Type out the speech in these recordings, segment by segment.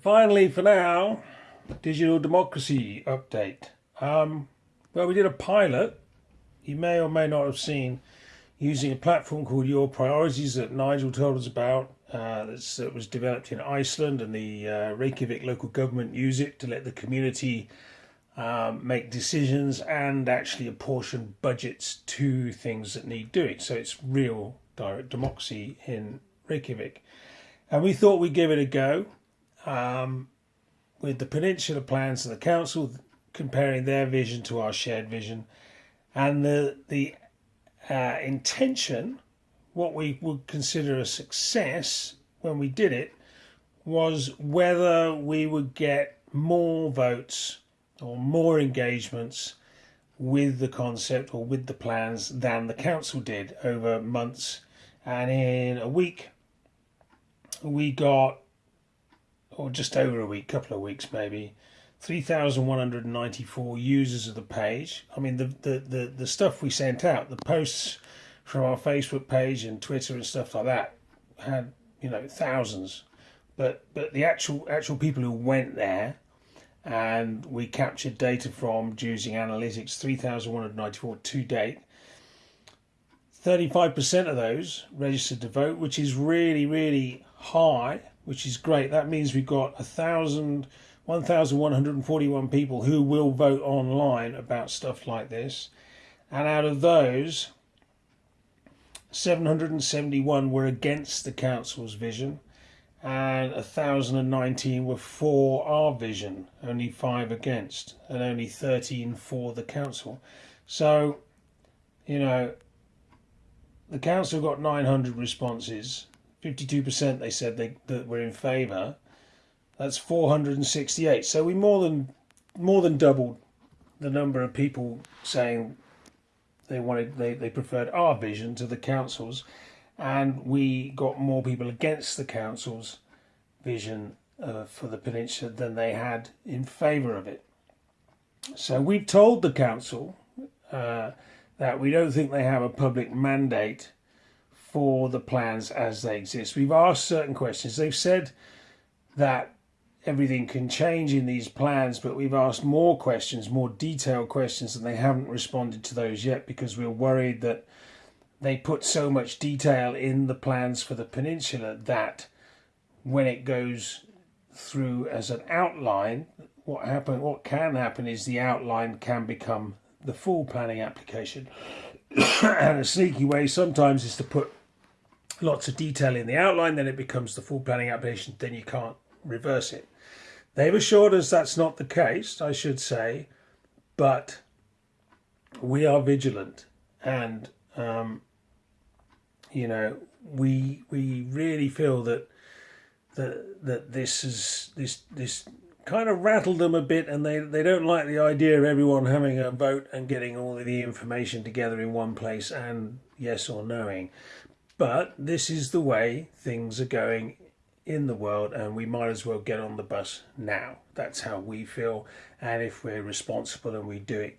Finally, for now, digital democracy update. Um, well, we did a pilot. You may or may not have seen using a platform called Your Priorities that Nigel told us about. Uh, that was developed in Iceland, and the uh, Reykjavik local government use it to let the community um, make decisions and actually apportion budgets to things that need doing. So it's real direct democracy in Reykjavik. And we thought we'd give it a go um, with the Peninsula plans of the council, comparing their vision to our shared vision, and the the uh, intention, what we would consider a success when we did it, was whether we would get more votes or more engagements with the concept or with the plans than the council did over months. And in a week, we got or just over a week, a couple of weeks maybe, 3,194 users of the page. I mean, the, the, the, the stuff we sent out, the posts from our Facebook page and Twitter and stuff like that had, you know, thousands. But, but the actual, actual people who went there and we captured data from using analytics, 3,194 to date. 35% of those registered to vote, which is really, really high which is great. That means we've got a thousand, 1,141 people who will vote online about stuff like this. And out of those, 771 were against the council's vision and 1,019 were for our vision, only five against, and only 13 for the council. So, you know, the council got 900 responses 52% they said they that were in favour. That's 468. So we more than more than doubled the number of people saying they wanted they, they preferred our vision to the council's and we got more people against the council's vision uh, for the peninsula than they had in favour of it. So we've told the council uh, that we don't think they have a public mandate for the plans as they exist. We've asked certain questions. They've said that everything can change in these plans, but we've asked more questions, more detailed questions, and they haven't responded to those yet because we're worried that they put so much detail in the plans for the peninsula that when it goes through as an outline, what happen what can happen is the outline can become the full planning application. and a sneaky way sometimes is to put lots of detail in the outline, then it becomes the full planning application, then you can't reverse it. They've assured us that's not the case, I should say, but we are vigilant and um, you know we we really feel that that that this is this this kind of rattled them a bit and they they don't like the idea of everyone having a vote and getting all of the information together in one place and yes or knowing but this is the way things are going in the world, and we might as well get on the bus now. That's how we feel. And if we're responsible and we do it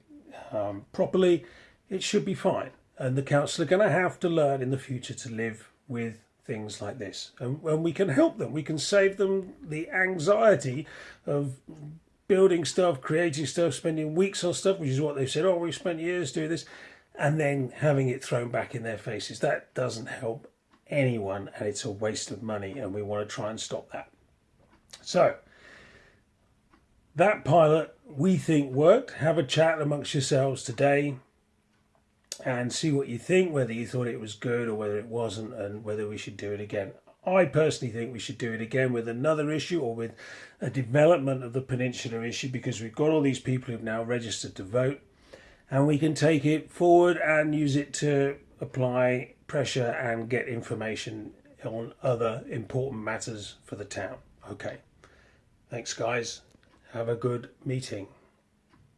um, properly, it should be fine. And the council are going to have to learn in the future to live with things like this. And, and we can help them. We can save them the anxiety of building stuff, creating stuff, spending weeks on stuff, which is what they've said, oh, we've spent years doing this and then having it thrown back in their faces. That doesn't help anyone and it's a waste of money and we want to try and stop that. So that pilot we think worked. Have a chat amongst yourselves today and see what you think, whether you thought it was good or whether it wasn't and whether we should do it again. I personally think we should do it again with another issue or with a development of the peninsula issue because we've got all these people who've now registered to vote and we can take it forward and use it to apply pressure and get information on other important matters for the town. Okay. Thanks, guys. Have a good meeting.